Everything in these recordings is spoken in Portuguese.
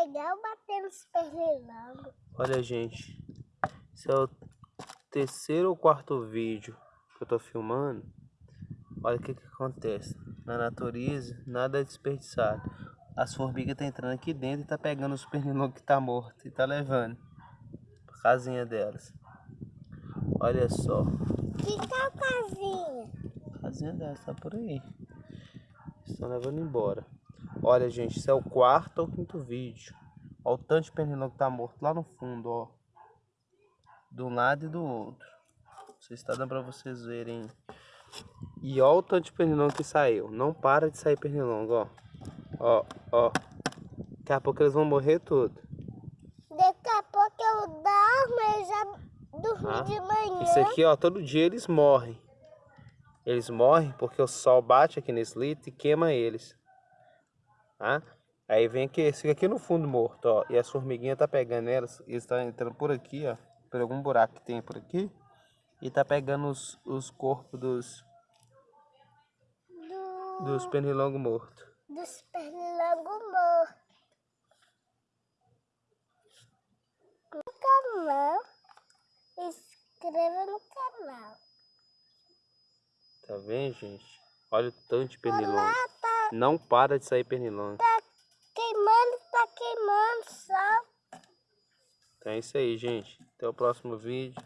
legal bater nos pernilongos. Olha, gente. Esse é o terceiro ou quarto vídeo que eu tô filmando. Olha o que que acontece. Na natureza, nada é desperdiçado. As formigas estão tá entrando aqui dentro e tá pegando os pernilongos que tá morto e tá levando pra casinha delas. Olha só. Que tal casinha? A casinha delas tá por aí. Estão levando embora. Olha, gente, isso é o quarto ou quinto vídeo. Olha o tanto de pernilongo que tá morto lá no fundo, ó. De um lado e do outro. Não sei se tá dando pra vocês verem. E olha o tanto de pernilongo que saiu. Não para de sair pernilongo, ó. Ó, ó. Daqui a pouco eles vão morrer tudo. Daqui a pouco eu dormo, eu já dormi Ah, de manhã. Isso aqui, ó, todo dia eles morrem. Eles morrem porque o sol bate aqui nesse litro e queima eles. Tá? Aí vem aqui, esse fica aqui no fundo morto, ó. E as formiguinhas tá pegando elas. Eles estão entrando por aqui, ó. Por algum buraco que tem por aqui. E tá pegando os, os corpos dos, Do, dos pernilongos mortos. dos pernilongos mortos. No canal, inscreva no canal. Tá vendo, gente? Olha o tanto de pernilongo. Lá tá, Não para de sair pernilongo. tá queimando, tá queimando só. Então é isso aí, gente. Até o próximo vídeo.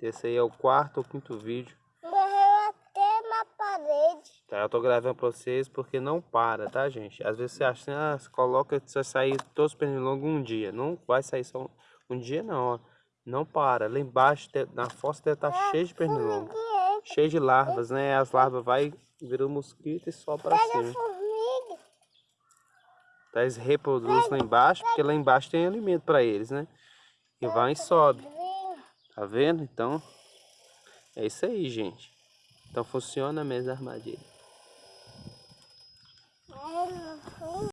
Esse aí é o quarto ou quinto vídeo. Morreu até na parede. Tá, eu tô gravando pra vocês porque não para, tá, gente? Às vezes você acha assim, ah, você coloca que vai sair todos os pernilongos um dia. Não vai sair só um, um dia, não, ó. Não para. Lá embaixo, na fossa deve estar cheio de pernilongo. Cheio de larvas, né? As larvas vai, viram mosquito e sobe pra pega a cima. Tá, eles reproduzem lá embaixo, porque lá embaixo tem alimento pra eles, né? E vai e sobe. Tá vendo? Então, é isso aí, gente. Então funciona mesmo a armadilha.